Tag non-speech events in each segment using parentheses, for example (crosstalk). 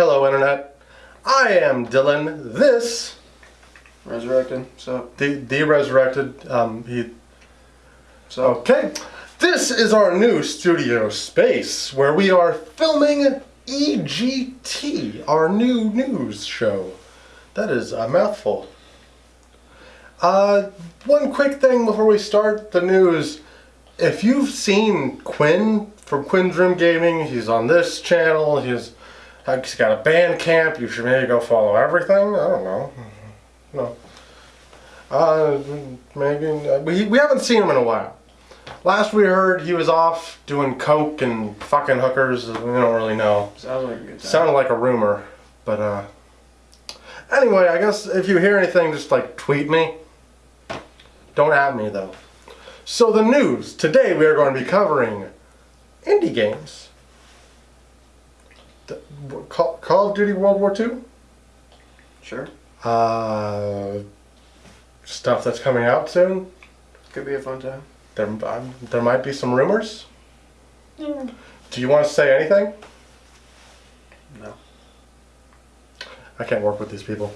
Hello, Internet. I am Dylan. This, Resurrected. So, the, the resurrected, um, he, so okay. This is our new studio space where we are filming EGT, our new news show. That is a mouthful. Uh, one quick thing before we start the news. If you've seen Quinn from Quinn's Room Gaming, he's on this channel. He's he's got a band camp. You should maybe go follow everything. I don't know. No. Uh, maybe we we haven't seen him in a while. Last we heard, he was off doing coke and fucking hookers. We don't really know. sounds like a good time. Sounded like a rumor, but uh. Anyway, I guess if you hear anything, just like tweet me. Don't at me though. So the news today, we are going to be covering indie games. The- Call, Call of Duty World War II. Sure. Uh, stuff that's coming out soon. Could be a fun time. There, um, there might be some rumors. Do you want to say anything? No. I can't work with these people.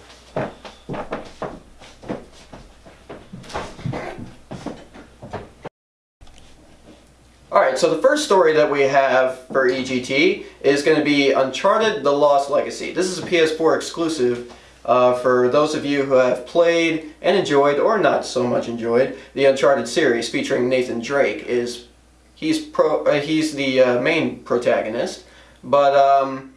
Alright, so the first story that we have for EGT is going to be Uncharted The Lost Legacy. This is a PS4 exclusive uh, for those of you who have played and enjoyed, or not so much enjoyed, the Uncharted series featuring Nathan Drake. Is He's, pro, uh, he's the uh, main protagonist, but um,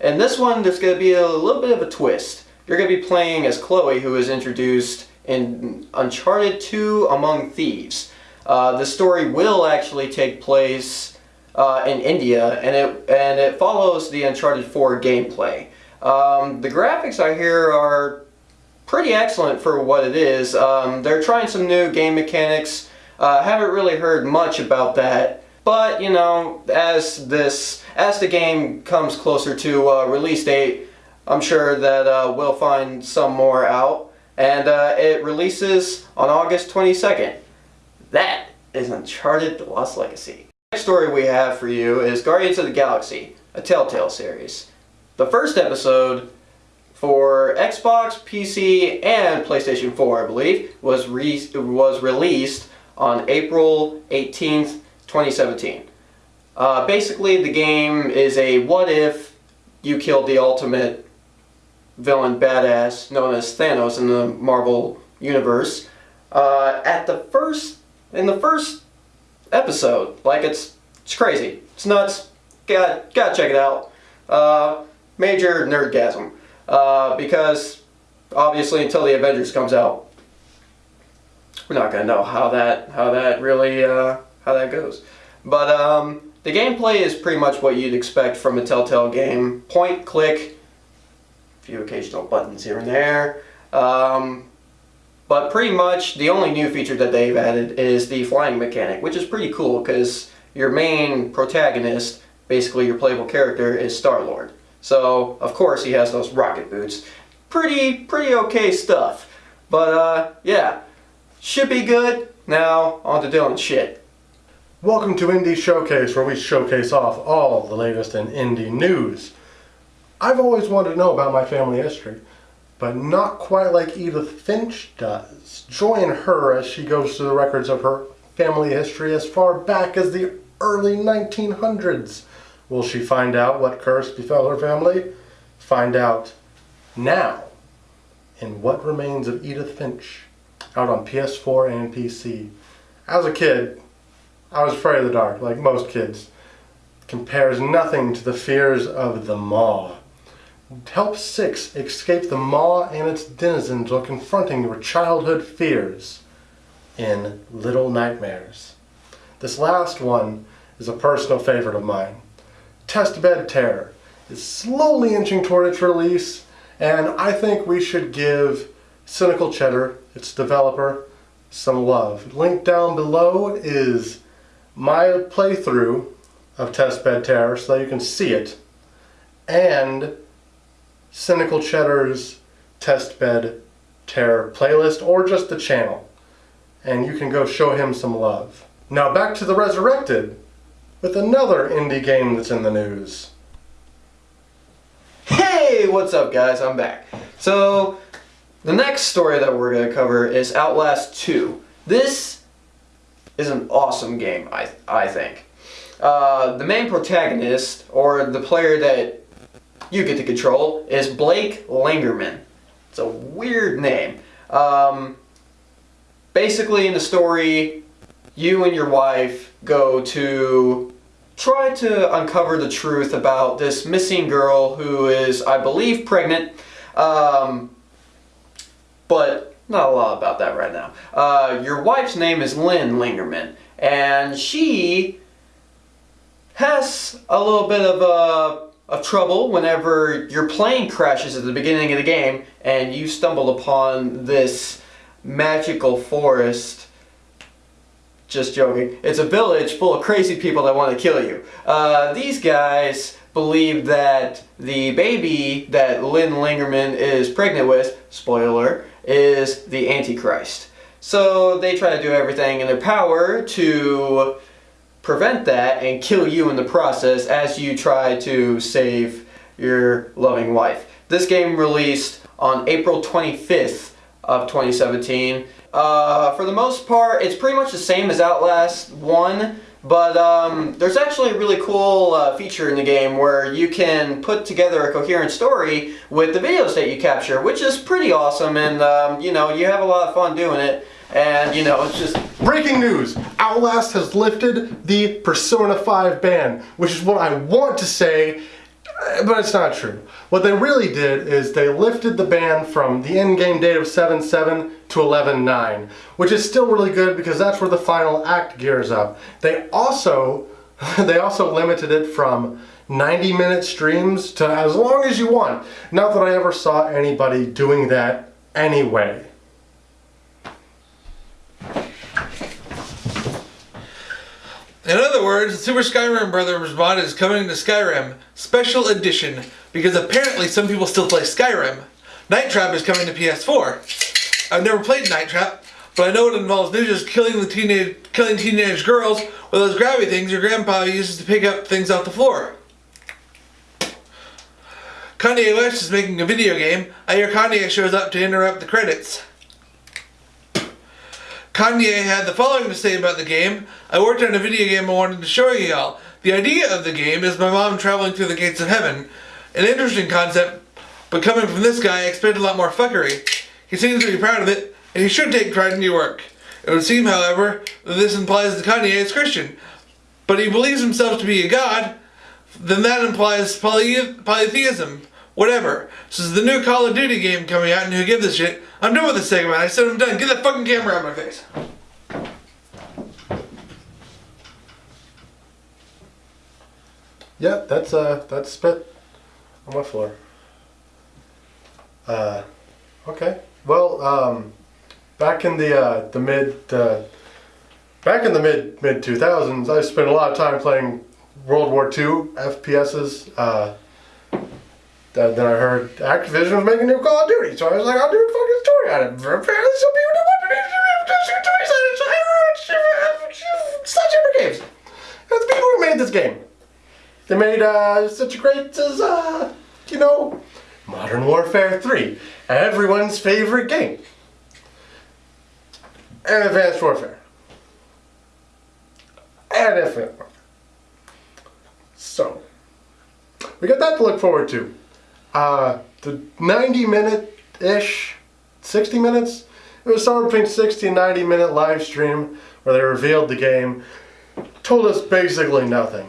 in this one there's going to be a little bit of a twist. You're going to be playing as Chloe, who is introduced in Uncharted 2 Among Thieves. Uh, the story will actually take place uh, in India, and it and it follows the Uncharted 4 gameplay. Um, the graphics I hear are pretty excellent for what it is. Um, they're trying some new game mechanics. Uh, haven't really heard much about that, but you know, as this as the game comes closer to uh, release date, I'm sure that uh, we'll find some more out. And uh, it releases on August 22nd. That is Uncharted The Lost Legacy. Next story we have for you is Guardians of the Galaxy, a Telltale series. The first episode for Xbox, PC, and PlayStation 4, I believe, was, re was released on April 18th, 2017. Uh, basically, the game is a what if you killed the ultimate villain badass known as Thanos in the Marvel universe. Uh, at the first, in the first episode, like it's it's crazy, it's nuts. Got gotta check it out. Uh, major nerdgasm uh, because obviously until the Avengers comes out, we're not gonna know how that how that really uh, how that goes. But um, the gameplay is pretty much what you'd expect from a Telltale game. Point, click, a few occasional buttons here and there. Um, but pretty much the only new feature that they've added is the flying mechanic, which is pretty cool because your main protagonist, basically your playable character, is Star-Lord. So, of course, he has those rocket boots. Pretty, pretty okay stuff. But, uh, yeah. Should be good. Now, on to Dylan's shit. Welcome to Indie Showcase, where we showcase off all the latest in indie news. I've always wanted to know about my family history, but not quite like Edith Finch does. Join her as she goes through the records of her family history as far back as the early 1900s. Will she find out what curse befell her family? Find out now in What Remains of Edith Finch, out on PS4 and PC. As a kid, I was afraid of the dark, like most kids. Compares nothing to the fears of the Maw. Help six escape the Maw and its denizens while confronting your childhood fears in Little Nightmares. This last one is a personal favorite of mine. Test Bed Terror is slowly inching toward its release, and I think we should give Cynical Cheddar, its developer, some love. Link down below is my playthrough of Test Bed Terror so that you can see it, and Cynical Cheddar's Test Bed Terror playlist, or just the channel. And you can go show him some love. Now back to the Resurrected with another indie game that's in the news. Hey, what's up, guys? I'm back. So, the next story that we're going to cover is Outlast 2. This is an awesome game, I, I think. Uh, the main protagonist, or the player that you get to control, is Blake Langerman. It's a weird name. Um, basically, in the story, you and your wife go to try to uncover the truth about this missing girl who is, I believe, pregnant. Um, but not a lot about that right now. Uh, your wife's name is Lynn Lingerman, and she has a little bit of uh, of trouble whenever your plane crashes at the beginning of the game and you stumble upon this magical forest. Just joking. It's a village full of crazy people that want to kill you. Uh, these guys believe that the baby that Lynn Lingerman is pregnant with, spoiler, is the Antichrist. So they try to do everything in their power to prevent that and kill you in the process as you try to save your loving wife. This game released on April 25th of 2017. Uh, for the most part, it's pretty much the same as Outlast 1, but um, there's actually a really cool uh, feature in the game where you can put together a coherent story with the videos that you capture, which is pretty awesome, and um, you know, you have a lot of fun doing it. And you know, it's just breaking news. Atlus has lifted the Persona 5 ban, which is what I want to say, eh, but it's not true. What they really did is they lifted the ban from the in-game date of 7.7 to 11.9, which is still really good because that's where the final act gears up. They also (laughs) they also limited it from 90 minute streams to as long as you want. Not that I ever saw anybody doing that anyway. In other words, the Super Skyrim Brothers mod is coming to Skyrim Special Edition because apparently some people still play Skyrim. Night Trap is coming to PS4. I've never played Night Trap, but I know it involves ninjas killing the teenage killing teenage girls with those grabby things your grandpa uses to pick up things off the floor. Kanye West is making a video game. I hear Kanye shows up to interrupt the credits. Kanye had the following to say about the game. I worked on a video game I wanted to show you all. The idea of the game is my mom traveling through the gates of heaven. An interesting concept, but coming from this guy, I expect a lot more fuckery. He seems to be proud of it, and he should take pride in your work. It would seem, however, that this implies that Kanye is Christian. But he believes himself to be a god, then that implies poly polytheism. Whatever. This is the new Call of Duty game coming out, and who give this shit? I'm done with this segment. I said I'm done. Get that fucking camera out of my face. Yeah, that's uh, that's spit on my floor. Uh, okay. Well, um, back in the uh, the mid uh, back in the mid mid two thousands, I spent a lot of time playing World War II FPSs. Then I heard Activision was making a new Call of Duty, so I was like, I'll do a fucking story on it. Apparently, some people don't want to do stories on it, so other games. And the people who made this game. They made uh, such a great as, uh, you know, Modern Warfare 3, everyone's favorite game. And Advanced Warfare. And Infinite Warfare. So, we got that to look forward to. Uh, the 90 minute ish, 60 minutes, it was somewhere between 60 and 90 minute live stream where they revealed the game, told us basically nothing.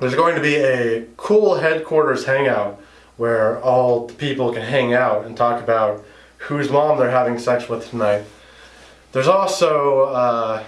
There's going to be a cool headquarters hangout where all the people can hang out and talk about whose mom they're having sex with tonight. There's also, uh,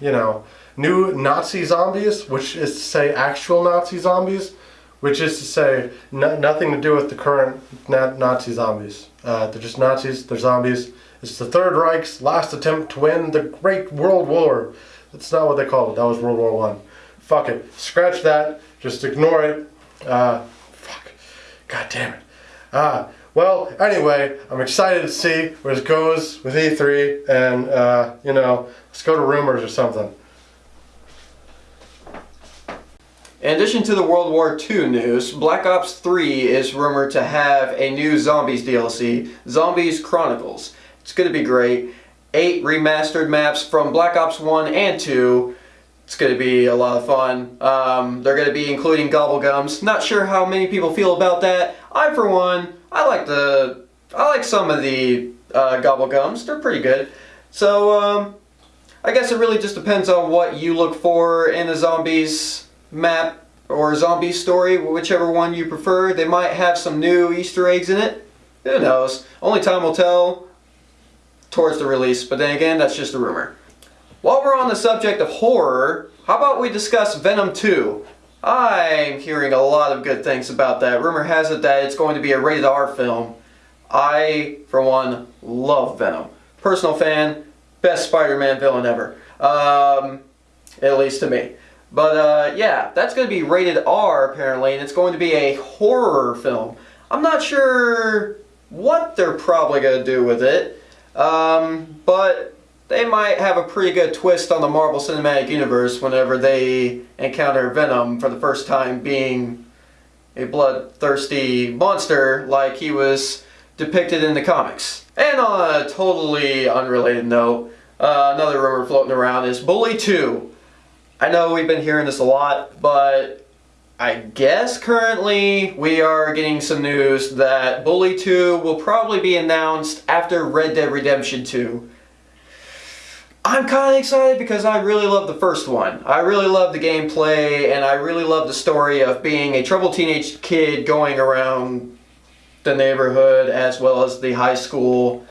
you know, new Nazi zombies, which is to say actual Nazi zombies which is to say no, nothing to do with the current na Nazi zombies. Uh, they're just Nazis, they're zombies. It's the Third Reich's last attempt to win the Great World War. That's not what they called it, that was World War One. Fuck it, scratch that, just ignore it. Uh, fuck, god damn it. Uh, well, anyway, I'm excited to see where this goes with E3, and, uh, you know, let's go to rumors or something. In addition to the World War II news, Black Ops 3 is rumored to have a new Zombies DLC, Zombies Chronicles. It's going to be great. Eight remastered maps from Black Ops 1 and 2. It's going to be a lot of fun. Um, they're going to be including Gobblegums. Not sure how many people feel about that. I, for one, I like the, I like some of the uh, Gobblegums. They're pretty good. So, um, I guess it really just depends on what you look for in the zombies map or zombie story, whichever one you prefer. They might have some new Easter eggs in it. Who knows? Only time will tell towards the release, but then again, that's just a rumor. While we're on the subject of horror, how about we discuss Venom 2? I'm hearing a lot of good things about that. Rumor has it that it's going to be a rated R film. I, for one, love Venom. Personal fan, best Spider-Man villain ever. Um, at least to me. But uh, yeah, that's going to be rated R apparently, and it's going to be a horror film. I'm not sure what they're probably going to do with it, um, but they might have a pretty good twist on the Marvel Cinematic Universe whenever they encounter Venom for the first time being a bloodthirsty monster like he was depicted in the comics. And on a totally unrelated note, uh, another rumor floating around is Bully 2. I know we've been hearing this a lot, but I guess currently we are getting some news that Bully 2 will probably be announced after Red Dead Redemption 2. I'm kind of excited because I really love the first one. I really love the gameplay and I really love the story of being a troubled teenage kid going around the neighborhood as well as the high school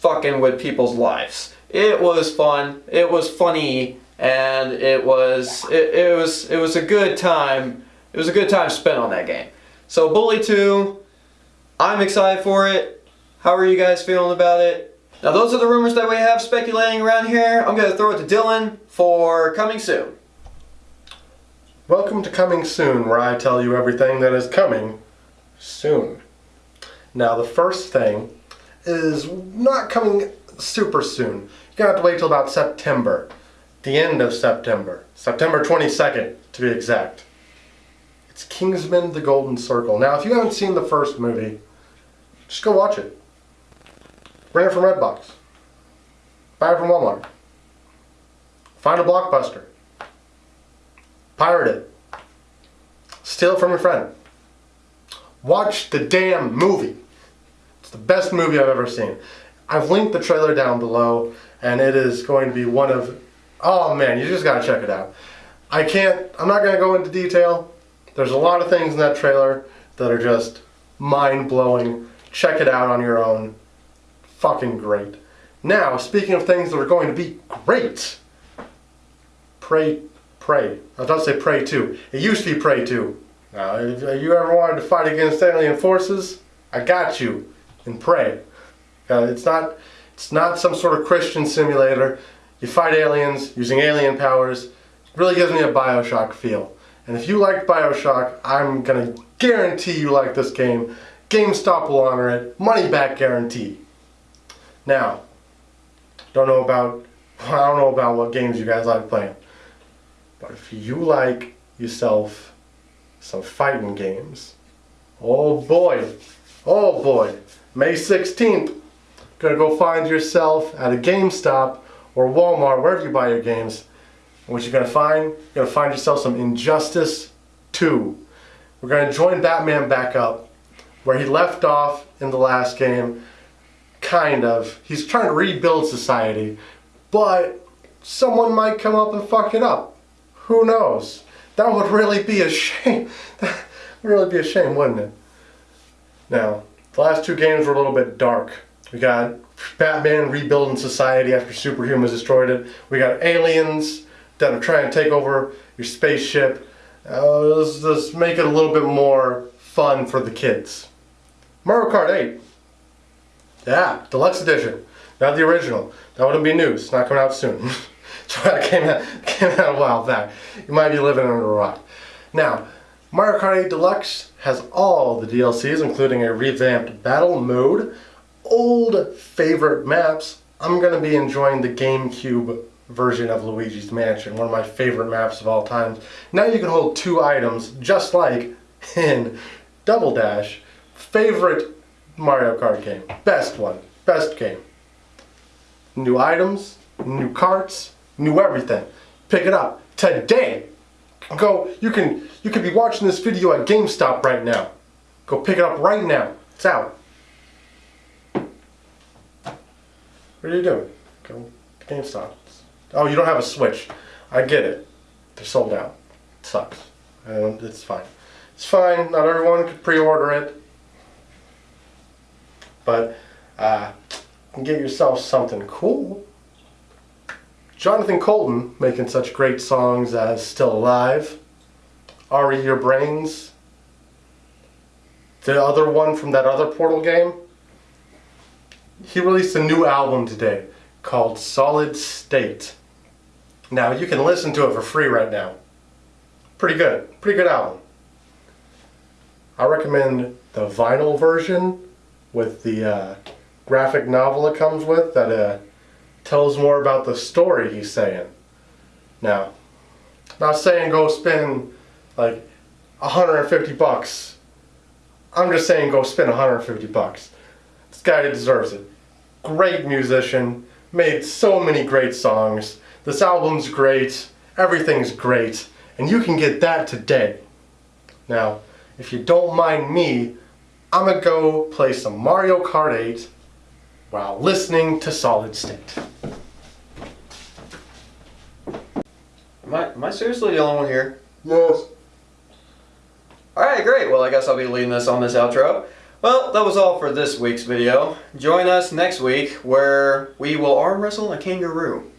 fucking with people's lives. It was fun. It was funny, and it was it, it was it was a good time. It was a good time spent on that game. So Bully 2, I'm excited for it. How are you guys feeling about it? Now those are the rumors that we have speculating around here. I'm going to throw it to Dylan for coming soon. Welcome to Coming Soon, where I tell you everything that is coming soon. Now, the first thing is not coming super soon. You're gonna have to wait till about September, the end of September, September 22nd to be exact. It's Kingsman: The Golden Circle. Now, if you haven't seen the first movie, just go watch it. Rent it from Redbox. Buy it from Walmart. Find a blockbuster. Pirate it. Steal it from your friend. Watch the damn movie. It's the best movie I've ever seen. I've linked the trailer down below, and it is going to be one of. Oh man, you just gotta check it out. I can't. I'm not gonna go into detail. There's a lot of things in that trailer that are just mind blowing. Check it out on your own. Fucking great. Now, speaking of things that are going to be great, Prey, Prey. I was about to say Prey 2. It used to be Prey 2. Now, if you ever wanted to fight against alien forces, I got you in Prey. Uh, it's not, it's not some sort of Christian simulator. You fight aliens using alien powers. It really gives me a Bioshock feel. And if you like Bioshock, I'm gonna guarantee you like this game. GameStop will honor it. Money back guarantee. Now, don't know about (laughs) I don't know about what games you guys like playing. But if you like yourself some fighting games, oh boy, oh boy, May 16th, gonna go find yourself at a GameStop or Walmart, wherever you buy your games. And what you're gonna find, you're gonna find yourself some Injustice 2. We're gonna join Batman back up where he left off in the last game. Kind of. He's trying to rebuild society, but someone might come up and fuck it up. Who knows? That would really be a (laughs) shame. That would really be a shame, wouldn't it? Now, the last two games were a little bit dark. We got Batman rebuilding society after superhumans destroyed it. We got aliens that are trying to take over your spaceship. Uh, let's, let's make it a little bit more fun for the kids. Mario Kart 8. Yeah, deluxe edition. Not the original. That wouldn't be news. Not coming out soon. (laughs) so that came out, (laughs) came out a while back. You might be living under a rock. Now, Mario Kart 8 Deluxe has all the DLCs, including a revamped battle mode, old favorite maps. I'm going to be enjoying the GameCube version of Luigi's Mansion, one of my favorite maps of all time. Now you can hold two items just like in Double Dash. Favorite Mario Kart game. Best one. Best game. New items, new carts, new everything. Pick it up today. Go. You can. You could be watching this video at GameStop right now. Go pick it up right now. It's out. What are you doing? Go to GameStop. Oh, you don't have a Switch. I get it. They're sold out. It sucks. And it's fine. It's fine. Not everyone could pre-order it. But uh, get yourself something cool. Jonathan Coulton making such great songs as Still Alive, Re: Your Brains, the other one from that other Portal game. He released a new album today called Solid State. Now you can listen to it for free right now. Pretty good. Pretty good album. I recommend the vinyl version with the uh, graphic novel it comes with that uh, tells more about the story he's saying. Now, I'm not saying go spend like 150 bucks. I'm just saying go spend 150 bucks. This guy deserves it. Great musician, made so many great songs. This album's great, everything's great, and you can get that today. Now, if you don't mind me, I'm gonna go play some Mario Kart 8 while listening to Solid State. Am I, am I seriously the only one here? Yes. Alright, great. Well, I guess I'll be leading this on this outro. Well, that was all for this week's video. Join us next week where we will arm wrestle a kangaroo.